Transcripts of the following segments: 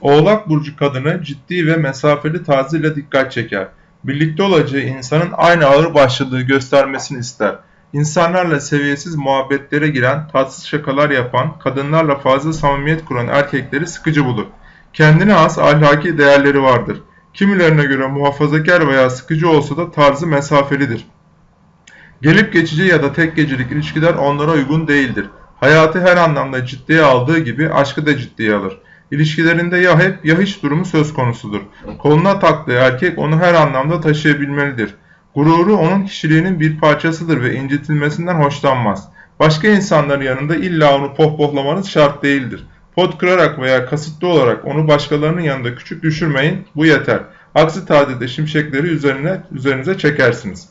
Oğlak burcu kadını ciddi ve mesafeli tarzıyla dikkat çeker. Birlikte olacağı insanın aynı ağır başlılığı göstermesini ister. İnsanlarla seviyesiz muhabbetlere giren, tatsız şakalar yapan, kadınlarla fazla samimiyet kuran erkekleri sıkıcı bulur. Kendine has ahlaki değerleri vardır. Kimilerine göre muhafazakar veya sıkıcı olsa da tarzı mesafelidir. Gelip geçici ya da tek gecelik ilişkiler onlara uygun değildir. Hayatı her anlamda ciddiye aldığı gibi aşkı da ciddiye alır. İlişkilerinde ya hep ya hiç durumu söz konusudur. Koluna taktığı erkek onu her anlamda taşıyabilmelidir. Gururu onun kişiliğinin bir parçasıdır ve incitilmesinden hoşlanmaz. Başka insanların yanında illa onu pohpohlamanız şart değildir. Pot kırarak veya kasıtlı olarak onu başkalarının yanında küçük düşürmeyin, bu yeter. Aksi takdirde şimşekleri üzerine, üzerinize çekersiniz.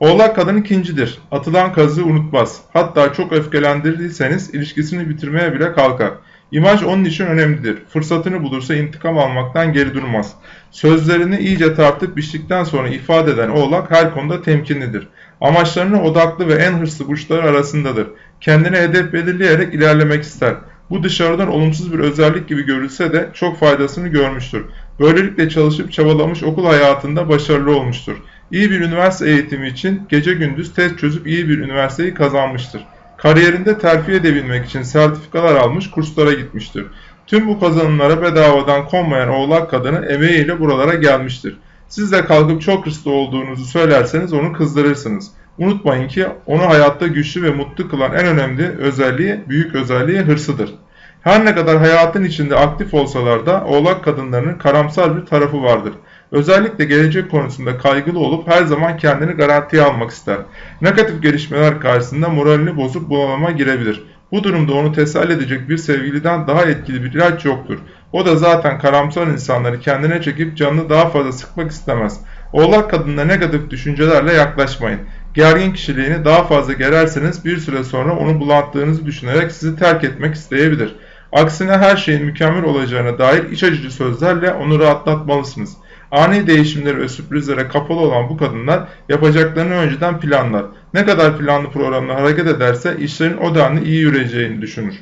Oğlak kadın ikincidir. Atılan kazı unutmaz. Hatta çok öfkelendirdiyseniz ilişkisini bitirmeye bile kalkar. İmaj onun için önemlidir. Fırsatını bulursa intikam almaktan geri durmaz. Sözlerini iyice tartıp biçtikten sonra ifade eden oğlak her konuda temkinlidir. Amaçlarına odaklı ve en hırslı burçlar arasındadır. Kendine hedef belirleyerek ilerlemek ister. Bu dışarıdan olumsuz bir özellik gibi görülse de çok faydasını görmüştür. Böylelikle çalışıp çabalamış okul hayatında başarılı olmuştur. İyi bir üniversite eğitimi için gece gündüz test çözüp iyi bir üniversiteyi kazanmıştır. Kariyerinde terfi edebilmek için sertifikalar almış kurslara gitmiştir. Tüm bu kazanımlara bedavadan konmayan oğlak kadını emeğiyle buralara gelmiştir. Siz de kalkıp çok hırslı olduğunuzu söylerseniz onu kızdırırsınız. Unutmayın ki onu hayatta güçlü ve mutlu kılan en önemli özelliği, büyük özelliği hırsıdır. Her ne kadar hayatın içinde aktif olsalar da oğlak kadınlarının karamsar bir tarafı vardır. Özellikle gelecek konusunda kaygılı olup her zaman kendini garantiye almak ister. Negatif gelişmeler karşısında moralini bozup bunalıma girebilir. Bu durumda onu teselli edecek bir sevgiliden daha etkili bir ilaç yoktur. O da zaten karamsar insanları kendine çekip canını daha fazla sıkmak istemez. Oğlak kadınına negatif düşüncelerle yaklaşmayın. Gergin kişiliğini daha fazla gererseniz bir süre sonra onu bulanttığınızı düşünerek sizi terk etmek isteyebilir. Aksine her şeyin mükemmel olacağına dair iç acıcı sözlerle onu rahatlatmalısınız. Ani değişimlere ve sürprizlere kapalı olan bu kadınlar yapacaklarını önceden planlar. Ne kadar planlı programla hareket ederse işlerin o denli iyi yüreceğini düşünür.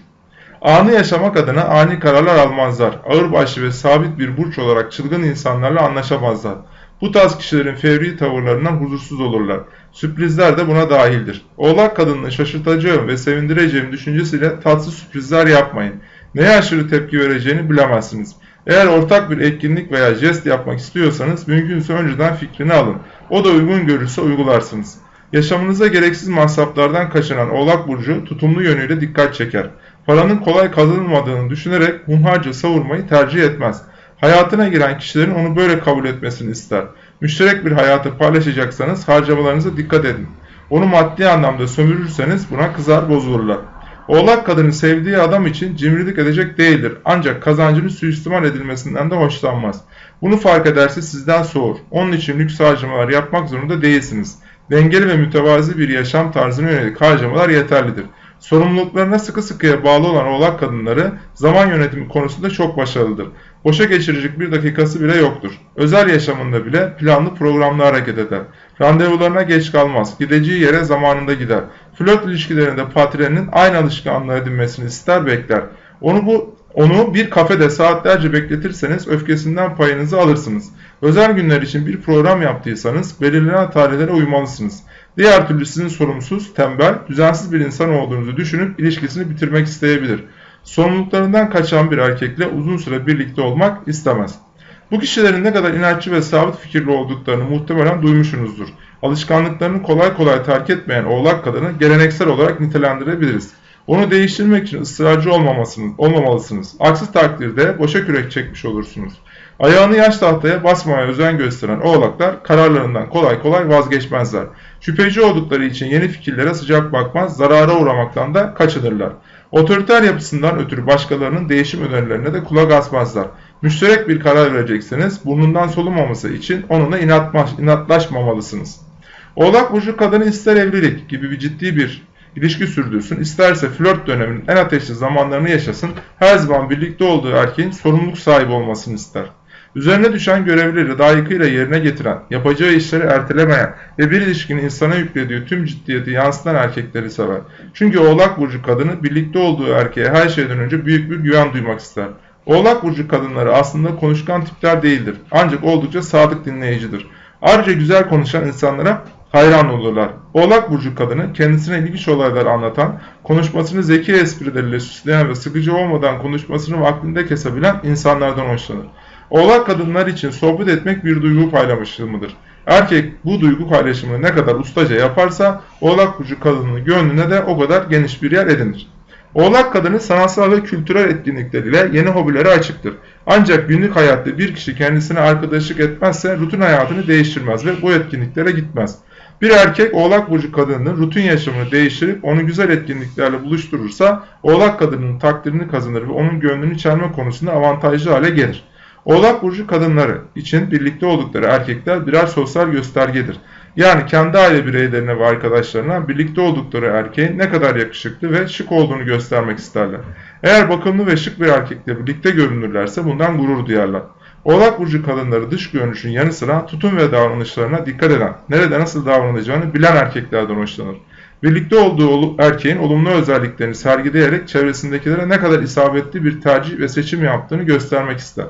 Anı yaşamak adına ani kararlar almazlar. Ağırbaşlı ve sabit bir burç olarak çılgın insanlarla anlaşamazlar. Bu tarz kişilerin fevri tavırlarından huzursuz olurlar. Sürprizler de buna dahildir. Oğlak kadınını şaşırtacağım ve sevindireceğim düşüncesiyle tatsız sürprizler yapmayın. Neye aşırı tepki vereceğini bilemezsiniz. Eğer ortak bir etkinlik veya jest yapmak istiyorsanız mümkünse önceden fikrini alın. O da uygun görürse uygularsınız. Yaşamınıza gereksiz masraflardan kaçınan Oğlak Burcu tutumlu yönüyle dikkat çeker. Paranın kolay kazanılmadığını düşünerek hunharca savurmayı tercih etmez. Hayatına giren kişilerin onu böyle kabul etmesini ister. Müşterek bir hayatı paylaşacaksanız harcamalarınıza dikkat edin. Onu maddi anlamda sömürürseniz buna kızar bozulurlar. Oğlak kadını sevdiği adam için cimrilik edecek değildir. Ancak kazancını suistimal edilmesinden de hoşlanmaz. Bunu fark ederse sizden soğur. Onun için lüks harcamalar yapmak zorunda değilsiniz. Dengeli ve mütevazi bir yaşam tarzına yönelik harcamalar yeterlidir. Sorumluluklarına sıkı sıkıya bağlı olan oğlak kadınları zaman yönetimi konusunda çok başarılıdır. Boşa geçirecek bir dakikası bile yoktur. Özel yaşamında bile planlı programlı hareket eder. Randevularına geç kalmaz. Gideceği yere zamanında gider. Flört ilişkilerinde patrenin aynı alışkanlığı edinmesini ister bekler. Onu bu onu bir kafede saatlerce bekletirseniz öfkesinden payınızı alırsınız. Özel günler için bir program yaptıysanız belirlenen tarihlere uymalısınız. Diğer türlü sizin sorumsuz, tembel, düzensiz bir insan olduğunuzu düşünüp ilişkisini bitirmek isteyebilir. Sorumluluklarından kaçan bir erkekle uzun süre birlikte olmak istemez. Bu kişilerin ne kadar inatçı ve sabit fikirli olduklarını muhtemelen duymuşsunuzdur. Alışkanlıklarını kolay kolay terk etmeyen oğlak kadını geleneksel olarak nitelendirebiliriz. Onu değiştirmek için ısrarcı olmamalısınız. Aksi takdirde boşa kürek çekmiş olursunuz. Ayağını yaş tahtaya basmaya özen gösteren oğlaklar kararlarından kolay kolay vazgeçmezler. Şüpheci oldukları için yeni fikirlere sıcak bakmaz, zarara uğramaktan da kaçınırlar. Otoriter yapısından ötürü başkalarının değişim önerilerine de kulak asmazlar. Müşterek bir karar verecekseniz burnundan solumaması için onunla inatlaşmamalısınız. Oğlak burcu kadını ister evlilik gibi bir ciddi bir ilişki sürdürsün, isterse flört döneminin en ateşli zamanlarını yaşasın, her zaman birlikte olduğu erkeğin sorumluluk sahibi olmasını ister. Üzerine düşen görevleri layıkıyla yerine getiren, yapacağı işleri ertelemeyen ve bir ilişkinin insana yüklediği tüm ciddiyeti yansıtan erkekleri sever. Çünkü oğlak burcu kadını birlikte olduğu erkeğe her şeyden önce büyük bir güven duymak ister. Oğlak burcu kadınları aslında konuşkan tipler değildir. Ancak oldukça sadık dinleyicidir. Ayrıca güzel konuşan insanlara hayran olurlar. Oğlak burcu kadını kendisine ilginç olaylar anlatan, konuşmasını zeki esprileriyle süsleyen ve sıkıcı olmadan konuşmasını vaktinde kesebilen insanlardan hoşlanır. Oğlak kadınlar için sohbet etmek bir duygu paylaşımıdır. Erkek bu duygu paylaşımını ne kadar ustaca yaparsa oğlak burcu kadının gönlüne de o kadar geniş bir yer edinir. Oğlak kadını sanatsal ve kültürel etkinlikleriyle yeni hobilere açıktır. Ancak günlük hayatta bir kişi kendisine arkadaşlık etmezse rutin hayatını değiştirmez ve bu etkinliklere gitmez. Bir erkek oğlak burcu kadının rutin yaşamını değiştirip onu güzel etkinliklerle buluşturursa oğlak kadının takdirini kazanır ve onun gönlünü çelme konusunda avantajlı hale gelir. Oğlak burcu kadınları için birlikte oldukları erkekler birer sosyal göstergedir. Yani kendi aile bireylerine ve arkadaşlarına birlikte oldukları erkeğin ne kadar yakışıklı ve şık olduğunu göstermek isterler. Eğer bakımlı ve şık bir erkekle birlikte görünürlerse bundan gurur duyarlar. Oğlak burcu kadınları dış görünüşün yanı sıra tutum ve davranışlarına dikkat eden, nerede nasıl davranacağını bilen erkeklerden hoşlanır. Birlikte olduğu erkeğin olumlu özelliklerini sergileyerek çevresindekilere ne kadar isabetli bir tercih ve seçim yaptığını göstermek ister.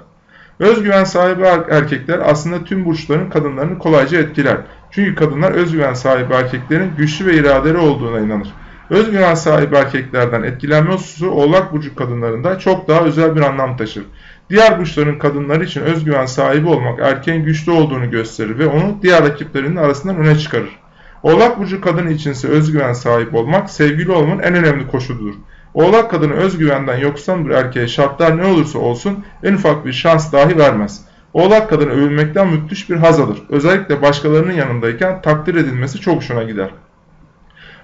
Özgüven sahibi er-, erkekler aslında tüm burçların kadınlarını kolayca etkiler. Çünkü kadınlar özgüven sahibi erkeklerin güçlü ve iradeli olduğuna inanır. Özgüven sahibi erkeklerden etkilenme hususu oğlak burcu kadınlarında çok daha özel bir anlam taşır. Diğer burçların kadınları için özgüven sahibi olmak erkeğin güçlü olduğunu gösterir ve onu diğer rakiplerinin arasından öne çıkarır. Oğlak burcu kadını içinse özgüven sahibi olmak sevgili olmanın en önemli koşuludur. Oğlak kadını özgüvenden yoksan bir erkeğe şartlar ne olursa olsun en ufak bir şans dahi vermez. Oğlak kadını övülmekten müthiş bir haz alır. Özellikle başkalarının yanındayken takdir edilmesi çok hoşuna gider.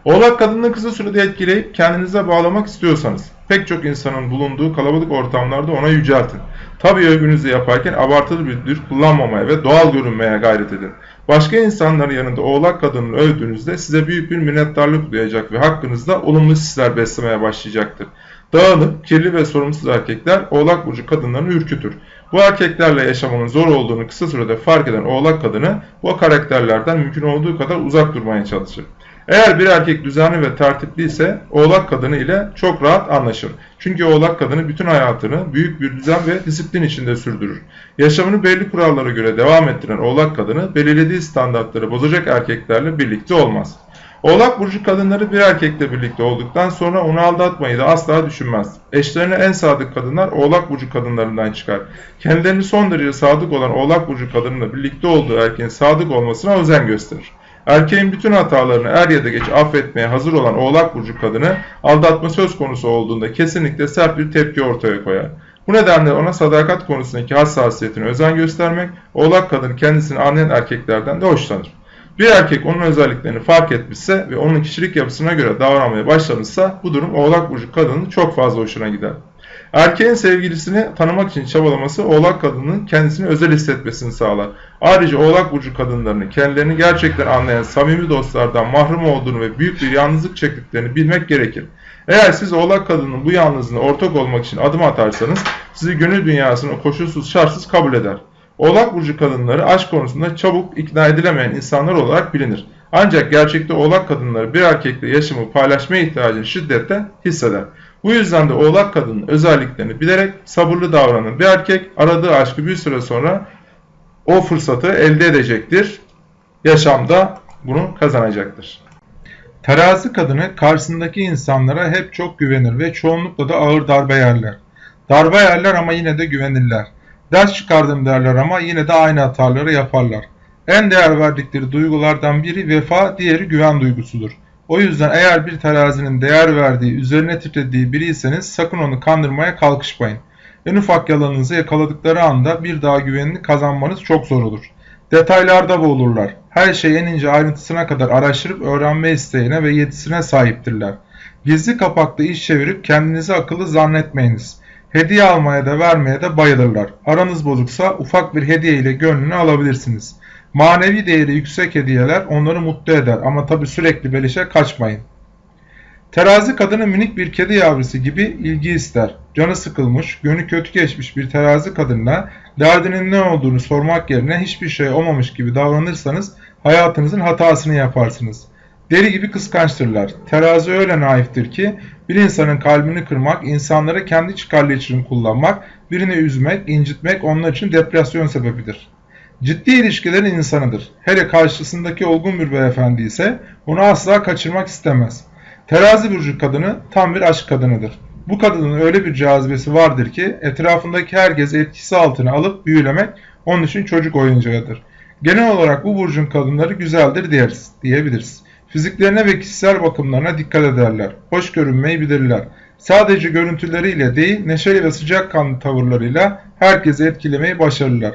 Oğlak kadını kısa sürede etkileyip kendinize bağlamak istiyorsanız pek çok insanın bulunduğu kalabalık ortamlarda ona yüceltin. Tabi övgünüzü yaparken abartılı bir dil kullanmamaya ve doğal görünmeye gayret edin. Başka insanların yanında oğlak kadını övdüğünüzde size büyük bir minnettarlık duyacak ve hakkınızda olumlu hisler beslemeye başlayacaktır. Dağınık, kirli ve sorumsuz erkekler oğlak burcu kadınlarını ürkütür. Bu erkeklerle yaşamanın zor olduğunu kısa sürede fark eden oğlak kadını bu karakterlerden mümkün olduğu kadar uzak durmaya çalışır. Eğer bir erkek düzenli ve tertipli ise oğlak kadını ile çok rahat anlaşır. Çünkü oğlak kadını bütün hayatını büyük bir düzen ve disiplin içinde sürdürür. Yaşamını belli kurallara göre devam ettiren oğlak kadını belirlediği standartları bozacak erkeklerle birlikte olmaz. Oğlak burcu kadınları bir erkekle birlikte olduktan sonra onu aldatmayı da asla düşünmez. Eşlerine en sadık kadınlar oğlak burcu kadınlarından çıkar. Kendilerini son derece sadık olan oğlak burcu kadınla birlikte olduğu erkeğin sadık olmasına özen gösterir. Erkeğin bütün hatalarını er ya da geç affetmeye hazır olan oğlak burcu kadını aldatma söz konusu olduğunda kesinlikle sert bir tepki ortaya koyar. Bu nedenle ona sadakat konusundaki hassasiyetine özen göstermek, oğlak kadın kendisini anlayan erkeklerden de hoşlanır. Bir erkek onun özelliklerini fark etmişse ve onun kişilik yapısına göre davranmaya başlamışsa bu durum oğlak burcu kadının çok fazla hoşuna gider. Erkeğin sevgilisini tanımak için çabalaması oğlak kadının kendisini özel hissetmesini sağlar. Ayrıca oğlak burcu kadınlarını kendilerini gerçekten anlayan samimi dostlardan mahrum olduğunu ve büyük bir yalnızlık çektiklerini bilmek gerekir. Eğer siz oğlak kadının bu yalnızlığına ortak olmak için adım atarsanız sizi gönül dünyasına koşulsuz şartsız kabul eder. Oğlak burcu kadınları aşk konusunda çabuk ikna edilemeyen insanlar olarak bilinir. Ancak gerçekte oğlak kadınları bir erkekle yaşamı paylaşmaya ihtiyacını şiddetle hisseder. Bu yüzden de oğlak kadının özelliklerini bilerek sabırlı davranan bir erkek aradığı aşkı bir süre sonra o fırsatı elde edecektir. Yaşamda bunu kazanacaktır. Terazi kadını karşısındaki insanlara hep çok güvenir ve çoğunlukla da ağır darbe yerler. Darbe yerler ama yine de güvenirler. Ders çıkardım derler ama yine de aynı hataları yaparlar. En değer verdikleri duygulardan biri vefa, diğeri güven duygusudur. O yüzden eğer bir terazinin değer verdiği, üzerine titrediği biriyseniz sakın onu kandırmaya kalkışmayın. En ufak yalanınızı yakaladıkları anda bir daha güvenini kazanmanız çok zor olur. Detaylarda boğulurlar. Her şeyi en ince ayrıntısına kadar araştırıp öğrenme isteğine ve yetisine sahiptirler. Gizli kapaklı iş çevirip kendinizi akıllı zannetmeyiniz. Hediye almaya da vermeye de bayılırlar. Aranız bozuksa ufak bir hediye ile gönlünü alabilirsiniz. Manevi değeri yüksek hediyeler onları mutlu eder ama tabi sürekli belişe kaçmayın. Terazi kadını minik bir kedi yavrusu gibi ilgi ister. Canı sıkılmış, gönlü kötü geçmiş bir terazi kadınla derdinin ne olduğunu sormak yerine hiçbir şey olmamış gibi davranırsanız hayatınızın hatasını yaparsınız. Deli gibi kıskançtırlar. Terazi öyle naiftir ki bir insanın kalbini kırmak, insanları kendi çıkarları için kullanmak, birini üzmek, incitmek onlar için depresyon sebebidir. Ciddi ilişkilerin insanıdır. Hele karşısındaki olgun bir beyefendi ise onu asla kaçırmak istemez. Terazi burcu kadını tam bir aşk kadınıdır. Bu kadının öyle bir cazibesi vardır ki etrafındaki herkes etkisi altına alıp büyülemek onun için çocuk oyuncağıdır. Genel olarak bu burcun kadınları güzeldir diyebiliriz. Fiziklerine ve kişisel bakımlarına dikkat ederler. Hoş görünmeyi bilirler. Sadece görüntüleriyle değil, neşeli ve sıcakkanlı tavırlarıyla herkesi etkilemeyi başarırlar.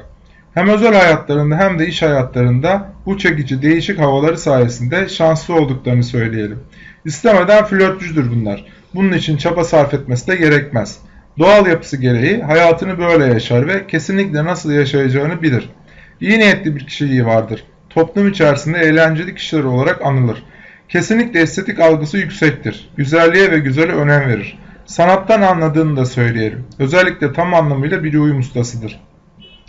Hem özel hayatlarında hem de iş hayatlarında bu çekici değişik havaları sayesinde şanslı olduklarını söyleyelim. İstemeden flörtcüdür bunlar. Bunun için çaba sarf etmesi de gerekmez. Doğal yapısı gereği hayatını böyle yaşar ve kesinlikle nasıl yaşayacağını bilir. İyi niyetli bir kişiliği vardır. Toplum içerisinde eğlenceli kişiler olarak anılır. Kesinlikle estetik algısı yüksektir. Güzelliğe ve güzele önem verir. Sanattan anladığını da söyleyelim. Özellikle tam anlamıyla bir uyum ustasıdır.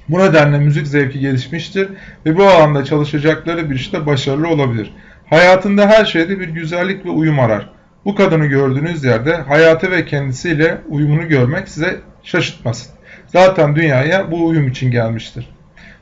Bu nedenle müzik zevki gelişmiştir ve bu alanda çalışacakları bir işte başarılı olabilir. Hayatında her şeyde bir güzellik ve uyum arar. Bu kadını gördüğünüz yerde hayatı ve kendisiyle uyumunu görmek size şaşırtmasın. Zaten dünyaya bu uyum için gelmiştir.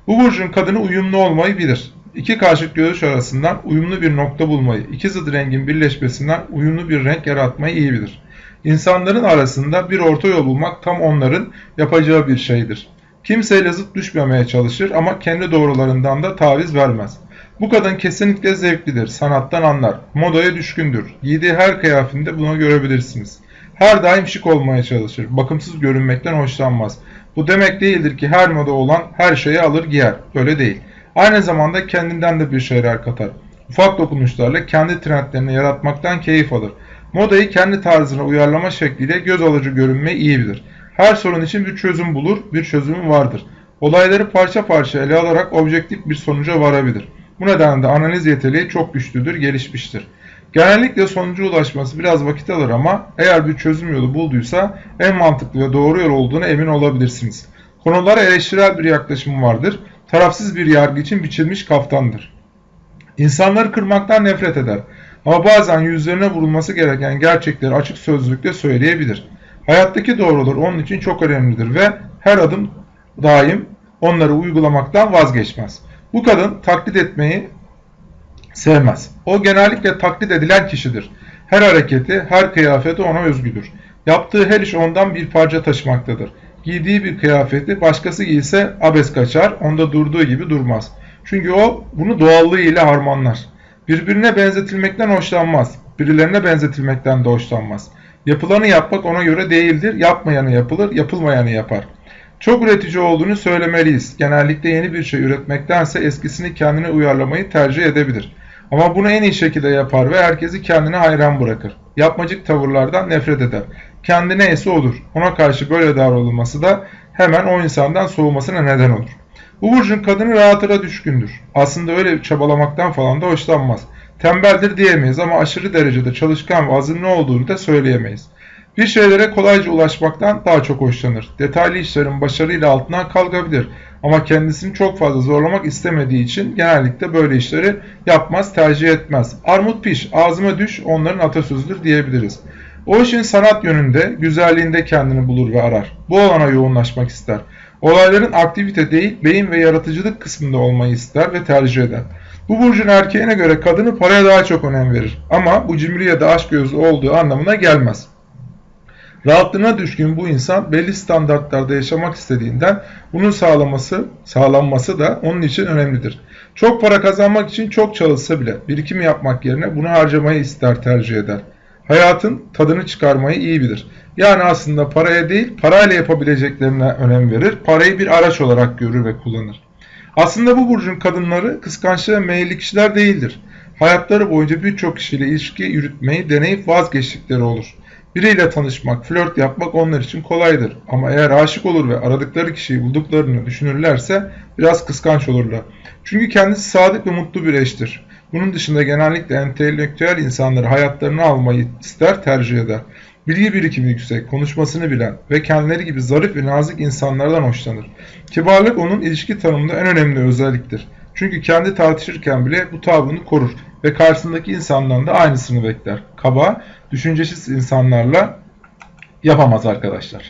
Bu burcun kadını uyumlu olmayı bilir. İki karşıt görüş arasından uyumlu bir nokta bulmayı, iki zıt rengin birleşmesinden uyumlu bir renk yaratmayı iyi bilir. İnsanların arasında bir orta yol bulmak tam onların yapacağı bir şeydir. Kimseyle zıt düşmemeye çalışır ama kendi doğrularından da taviz vermez. Bu kadın kesinlikle zevklidir, sanattan anlar, modaya düşkündür. Giydiği her kıyafetinde bunu görebilirsiniz. Her daim şık olmaya çalışır, bakımsız görünmekten hoşlanmaz. Bu demek değildir ki her moda olan her şeyi alır giyer, böyle değil. Aynı zamanda kendinden de bir şeyler katar. Ufak dokunuşlarla kendi trendlerini yaratmaktan keyif alır. Modayı kendi tarzına uyarlama şekliyle göz alıcı görünmeyi iyi bilir. Her sorun için bir çözüm bulur, bir çözümü vardır. Olayları parça parça ele alarak objektif bir sonuca varabilir. Bu nedenle de analiz yeteneği çok güçlüdür, gelişmiştir. Genellikle sonuca ulaşması biraz vakit alır ama eğer bir çözüm yolu bulduysa en mantıklı ve doğru yol olduğunu emin olabilirsiniz. Konulara eleştirel bir yaklaşım vardır. Tarafsız bir yargı için biçilmiş kaftandır. İnsanları kırmaktan nefret eder. Ama bazen yüzlerine vurulması gereken gerçekleri açık sözlükle söyleyebilir. Hayattaki doğrular onun için çok önemlidir ve her adım daim onları uygulamaktan vazgeçmez. Bu kadın taklit etmeyi sevmez. O genellikle taklit edilen kişidir. Her hareketi, her kıyafeti ona özgüdür. Yaptığı her iş ondan bir parça taşımaktadır. Giydiği bir kıyafeti başkası giyse abes kaçar, onda durduğu gibi durmaz. Çünkü o bunu doğallığıyla harmanlar. Birbirine benzetilmekten hoşlanmaz. Birilerine benzetilmekten de hoşlanmaz. Yapılanı yapmak ona göre değildir. Yapmayanı yapılır, yapılmayanı yapar. Çok üretici olduğunu söylemeliyiz. Genellikle yeni bir şey üretmektense eskisini kendine uyarlamayı tercih edebilir. Ama bunu en iyi şekilde yapar ve herkesi kendine hayran bırakır. Yapmacık tavırlardan nefret eder. Kendine esi odur. Ona karşı böyle davranılması da hemen o insandan soğumasına neden olur. Bu burcun kadını rahatıra düşkündür. Aslında öyle çabalamaktan falan da hoşlanmaz. Tembeldir diyemeyiz ama aşırı derecede çalışkan ve azimli olduğunu da söyleyemeyiz. Bir şeylere kolayca ulaşmaktan daha çok hoşlanır. Detaylı işlerin başarıyla altından kalkabilir ama kendisini çok fazla zorlamak istemediği için genellikle böyle işleri yapmaz, tercih etmez. Armut piş, ağzıma düş onların atasözüdür diyebiliriz. O işin sanat yönünde, güzelliğinde kendini bulur ve arar. Bu alana yoğunlaşmak ister. Olayların aktivite değil, beyin ve yaratıcılık kısmında olmayı ister ve tercih eder. Bu burcun erkeğine göre kadını paraya daha çok önem verir. Ama bu cimri ya da aşk gözlü olduğu anlamına gelmez. Rahatlığına düşkün bu insan belli standartlarda yaşamak istediğinden bunun sağlaması, sağlanması da onun için önemlidir. Çok para kazanmak için çok çalışsa bile birikim yapmak yerine bunu harcamayı ister tercih eder. Hayatın tadını çıkarmayı iyi bilir. Yani aslında paraya değil parayla yapabileceklerine önem verir. Parayı bir araç olarak görür ve kullanır. Aslında bu burcun kadınları kıskançlı ve meyilli kişiler değildir. Hayatları boyunca birçok kişiyle ilişki yürütmeyi deneyip vazgeçtikleri olur. Biriyle tanışmak, flört yapmak onlar için kolaydır. Ama eğer aşık olur ve aradıkları kişiyi bulduklarını düşünürlerse biraz kıskanç olurlar. Çünkü kendisi sadık ve mutlu bir eştir. Bunun dışında genellikle entelektüel insanları hayatlarını almayı ister, tercih eder. Bilgi birikimi yüksek, konuşmasını bilen ve kendileri gibi zarif ve nazik insanlardan hoşlanır. Kibarlık onun ilişki tanımında en önemli özelliktir. Çünkü kendi tartışırken bile bu tavrını korur. Ve karşısındaki insandan da aynısını bekler. Kaba, düşüncesiz insanlarla yapamaz arkadaşlar.